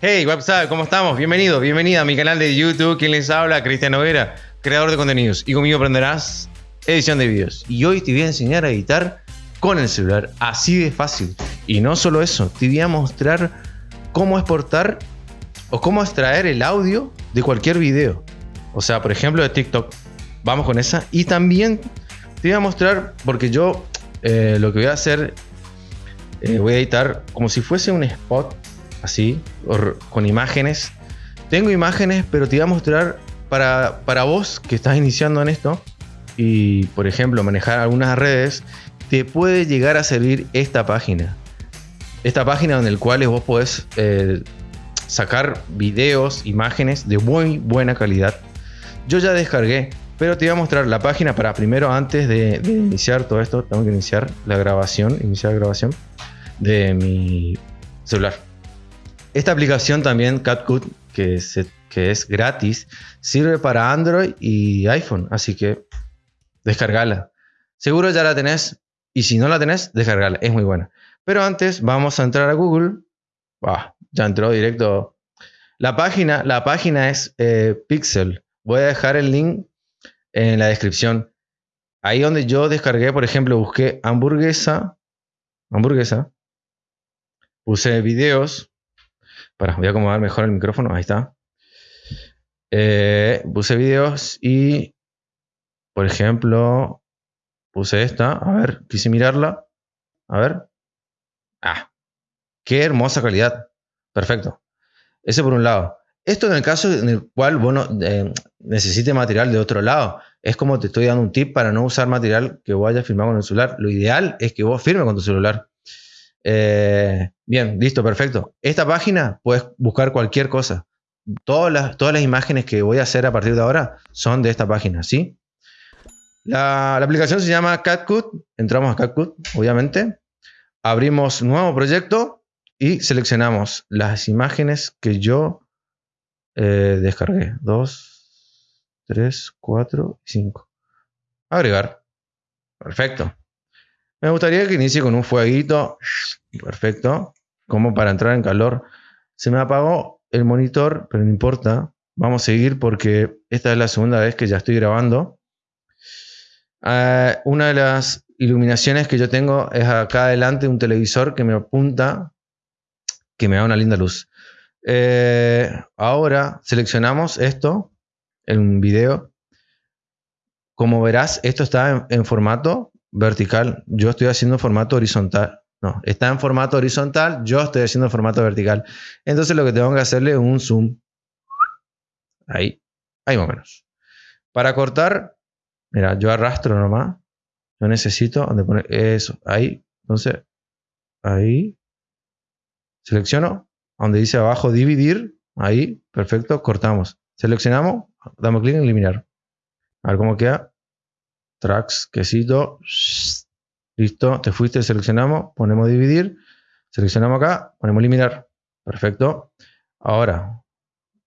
Hey, WhatsApp, ¿cómo estamos? Bienvenido, bienvenida a mi canal de YouTube. ¿Quién les habla? Cristian Noguera, creador de contenidos. Y conmigo aprenderás edición de videos. Y hoy te voy a enseñar a editar con el celular. Así de fácil. Y no solo eso, te voy a mostrar cómo exportar o cómo extraer el audio de cualquier video. O sea, por ejemplo, de TikTok. Vamos con esa. Y también te voy a mostrar, porque yo eh, lo que voy a hacer, eh, voy a editar como si fuese un spot, así, con imágenes. Tengo imágenes, pero te voy a mostrar para, para vos que estás iniciando en esto y, por ejemplo, manejar algunas redes, te puede llegar a servir esta página. Esta página en la cual vos podés eh, sacar videos, imágenes de muy buena calidad. Yo ya descargué, pero te voy a mostrar la página para primero, antes de, iniciar todo esto, tengo que iniciar la grabación, iniciar la grabación de mi celular. Esta aplicación también, CatCut, que, es gratis, sirve para Android y iPhone, así que descargala. Seguro ya la tenés y si no la tenés, descargala, es muy buena. Pero antes vamos a entrar a Google. ya entró directo. La página, la página es eh, Pixel. Voy a dejar el link en la descripción. Ahí donde yo descargué, por ejemplo, busqué hamburguesa. Hamburguesa. Puse videos. Para, voy a acomodar mejor el micrófono. Ahí está. Eh, puse videos y, por ejemplo, puse esta. A ver, quise mirarla. A ver. Ah, qué hermosa calidad. Perfecto. Ese por un lado. Esto en el caso en el cual bueno, eh, necesite material de otro lado. Es como te estoy dando un tip para no usar material que vos hayas firmado con el celular. Lo ideal es que vos firmes con tu celular. Eh, bien, listo, perfecto. Esta página puedes buscar cualquier cosa. Todas las, imágenes que voy a hacer a partir de ahora son de esta página, ¿sí? La, la aplicación se llama CatCut. Entramos a CatCut, obviamente abrimos nuevo proyecto y seleccionamos las imágenes que yo eh, descargué. 2, 3, 4 y 5. Agregar. Perfecto. Me gustaría que inicie con un fueguito. Perfecto. Como para entrar en calor. Se me apagó el monitor, pero no importa. Vamos a seguir porque esta es la segunda vez que ya estoy grabando. Uh, una de las iluminaciones que yo tengo es acá adelante un televisor que me apunta, que me da una linda luz. Eh, ahora seleccionamos esto en un video. Como verás, esto está en, formato vertical. Yo estoy haciendo formato horizontal. No, está en formato horizontal. Yo estoy haciendo formato vertical. Entonces lo que tengo que hacerle es un zoom. Ahí. Ahí más o menos. Para cortar, mira, yo arrastro nomás yo necesito donde poner eso, ahí. Entonces, ahí. Selecciono, donde dice abajo dividir, ahí, perfecto, cortamos. Seleccionamos, damos clic en eliminar. A ver cómo queda. Tracks, quesito. Listo, te fuiste, seleccionamos, ponemos dividir. Seleccionamos acá, ponemos eliminar. Perfecto. Ahora,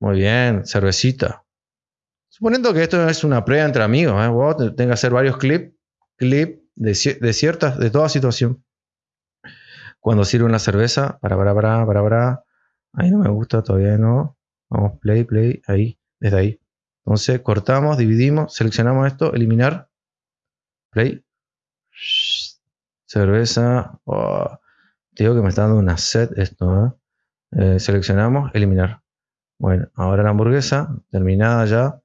muy bien, cervecita. Suponiendo que esto es una prueba entre amigos, ¿eh? vos tengas que hacer varios clips clip de, ciertas, de toda situación. Cuando sirve una cerveza, para, para, para, para, para. Ahí no me gusta, todavía no. Vamos, play, play, ahí, desde ahí. Entonces cortamos, dividimos, seleccionamos esto, eliminar. Play. Cerveza. Oh, te digo que me está dando una set esto. ¿eh? Eh, seleccionamos, eliminar. Bueno, ahora la hamburguesa, terminada ya.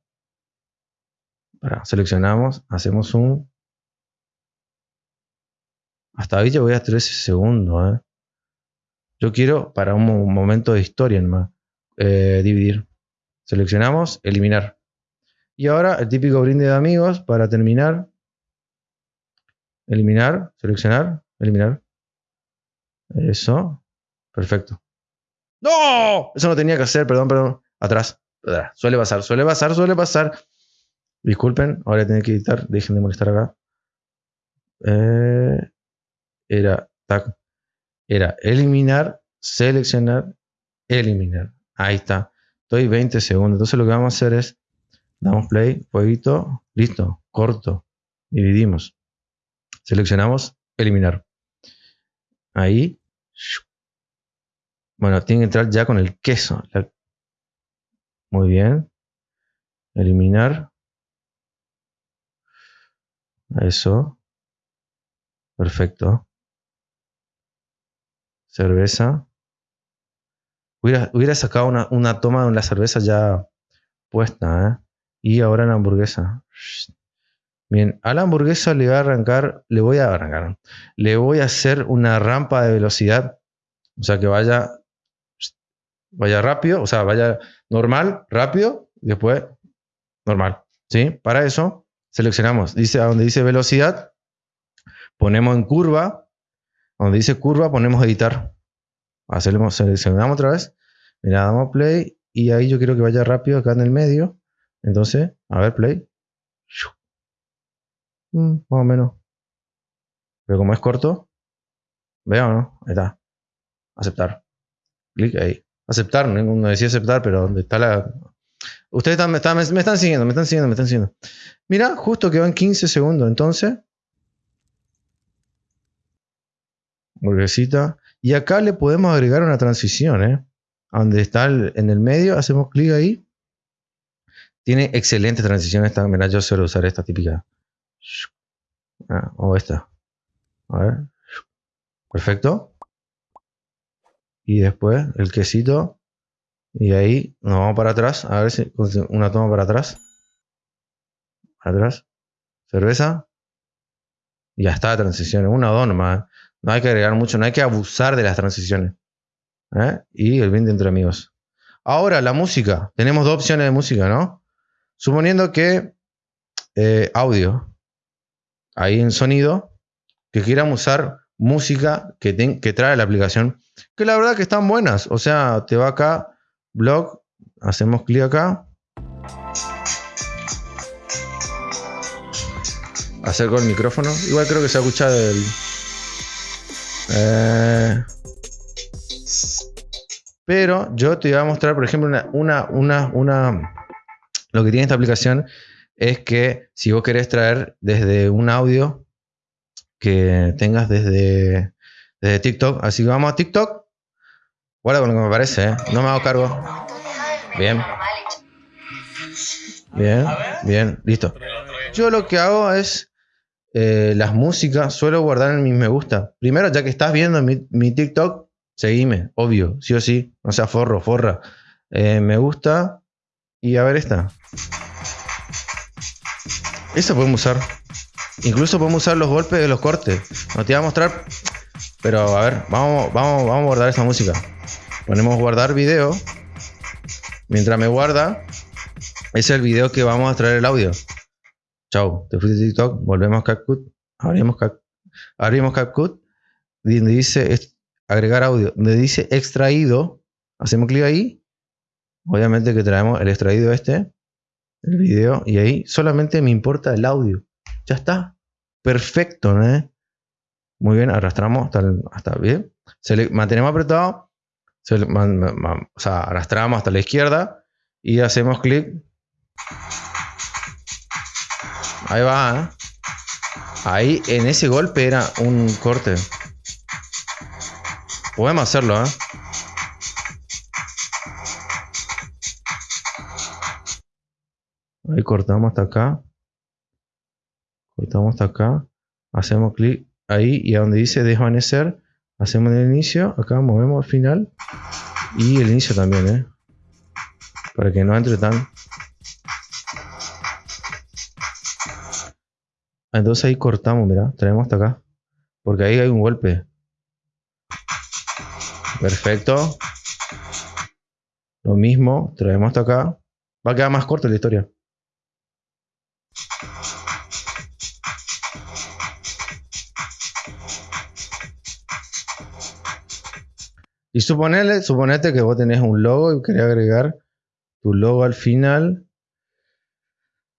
seleccionamos, hacemos un hasta ahí yo voy a 13 segundos. ¿eh? Yo quiero para un momento de historia nomás. Eh, dividir. Seleccionamos, eliminar. Y ahora el típico brinde de amigos para terminar. Eliminar, seleccionar, eliminar. Eso. Perfecto. ¡No! Eso no tenía que hacer, perdón, perdón. Atrás. Suele pasar, suele pasar, suele pasar. Disculpen, ahora tengo que editar. Dejen de molestar acá. Eh, era, era eliminar, seleccionar, eliminar. Ahí está. Estoy 20 segundos. Entonces lo que vamos a hacer es, damos play, fueguito, listo, corto, dividimos. Seleccionamos, eliminar. Ahí. Bueno, tiene que entrar ya con el queso. Muy bien. Eliminar. Eso. Perfecto. Cerveza. Hubiera, sacado una, toma de la cerveza ya puesta, ¿eh? Y ahora la hamburguesa. Bien, a la hamburguesa le voy a arrancar, le voy a arrancar, le voy a hacer una rampa de velocidad, o sea que vaya, vaya rápido, o sea, vaya normal, rápido, después normal, ¿sí? Para eso seleccionamos, dice a donde dice velocidad, ponemos en curva, donde dice curva ponemos editar, hacemos, seleccionamos otra vez, mira, damos play y ahí yo quiero que vaya rápido acá en el medio, entonces, a ver, play. Mm, más o menos. Pero como es corto, veo, ¿no? Ahí está. Aceptar. Clic ahí. Aceptar, no decía aceptar, pero donde está la. Ustedes están, me, están, me, están siguiendo, me están siguiendo, me están siguiendo. Mira, justo que van 15 segundos, entonces. Burguesita. Y acá le podemos agregar una transición, ¿eh? donde está en el medio, hacemos clic ahí. Tiene excelente transición esta. Mira, yo suelo usar esta típica. Ah, o esta. A. Perfecto. Y después el quesito. Y ahí nos vamos para atrás. A ver si una toma para atrás. Atrás. Cerveza. Y ya está, transiciones. Una o dos nomás. No hay que agregar mucho. No hay que abusar de las transiciones. ¿eh? Y el bien de entre amigos. Ahora, la música. Tenemos dos opciones de música, ¿no? Suponiendo que eh, audio ahí en sonido, que quieran usar música que, trae la aplicación, que la verdad que están buenas. O sea, te va acá, blog, hacemos clic acá. Acerco el micrófono. Igual creo que se escucha del. Eh, pero yo te voy a mostrar, por ejemplo, una, una, una, una, lo que tiene esta aplicación es que si vos querés traer desde un audio que tengas desde, desde TikTok, así que vamos a TikTok, guarda con lo que me parece, ¿eh? no me hago cargo. Bien. Bien, bien, listo. Yo lo que hago es eh, las músicas, suelo guardar en mis me gusta. Primero, ya que estás viendo mi, mi TikTok, seguime, obvio, sí o sí, no sea forro, forra. Eh, me gusta y a ver esta. Eso podemos usar. Incluso podemos usar los golpes de los cortes. No te voy a mostrar. Pero a ver, vamos, vamos, vamos a guardar esa música. Ponemos guardar video. Mientras me guarda, es el video que vamos a traer el audio. Chau, te fuiste a TikTok, volvemos a CapCut, abrimos, Cap, abrimos CapCut, donde dice agregar audio, donde dice extraído, hacemos clic ahí. Obviamente que traemos el extraído este, el video y ahí solamente me importa el audio. Ya está. Perfecto. Muy bien, arrastramos hasta, hasta bien. Se mantenemos apretado, o sea, arrastramos hasta la izquierda y hacemos clic. Ahí va, ¿eh? Ahí en ese golpe era un corte. Podemos hacerlo, ¿eh? Ahí cortamos hasta acá. Cortamos hasta acá. Hacemos clic ahí y a donde dice desvanecer, hacemos el inicio. Acá movemos al final. Y el inicio también, ¿eh? Para que no entre tan... Entonces ahí cortamos, mira, traemos hasta acá. Porque ahí hay un golpe. Perfecto. Lo mismo, traemos hasta acá. Va a quedar más corta la historia. Y suponele, suponete que vos tenés un logo y querés agregar tu logo al final.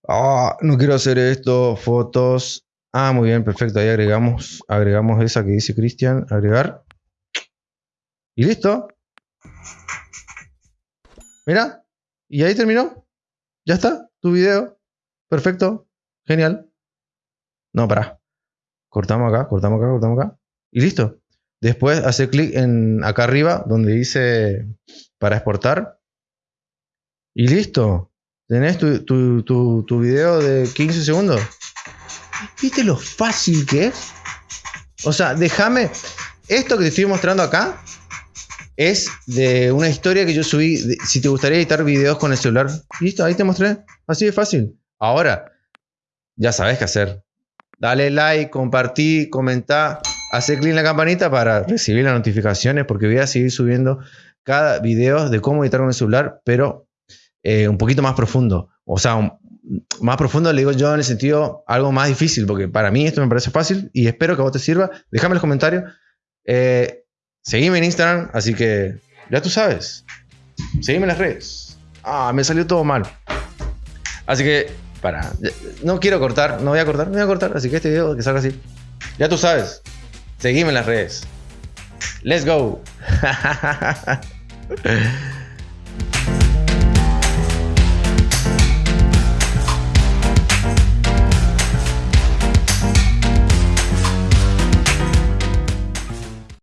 Ah, no quiero hacer esto, fotos. Ah, muy bien, perfecto. Ahí agregamos, agregamos esa que dice Cristian, agregar. Y listo. Mira, y ahí terminó. Ya está, tu video. Perfecto, genial. No, para. Cortamos acá, cortamos acá, cortamos acá. Y listo. Después hace clic en acá arriba donde dice para exportar. Y listo. Tenés tu, video de 15 segundos. ¿Viste lo fácil que es? O sea, déjame. Esto que te estoy mostrando acá es de una historia que yo subí. si te gustaría editar videos con el celular. Listo, ahí te mostré. Así de fácil. Ahora, ya sabes qué hacer. Dale like, compartí, comentá, hacer clic en la campanita para recibir las notificaciones porque voy a seguir subiendo cada video de cómo editar con el celular, pero eh, un poquito más profundo. O sea, más profundo le digo yo en el sentido algo más difícil, porque para mí esto me parece fácil y espero que a vos te sirva. Déjame los comentarios. Eh, seguime en Instagram, así que ya tú sabes. Seguime en las redes. Ah, me salió todo mal. Así que, para. No quiero cortar, no voy a cortar, no voy a cortar. Así que este video que salga así. Ya tú sabes. Seguime en las redes. Let's go.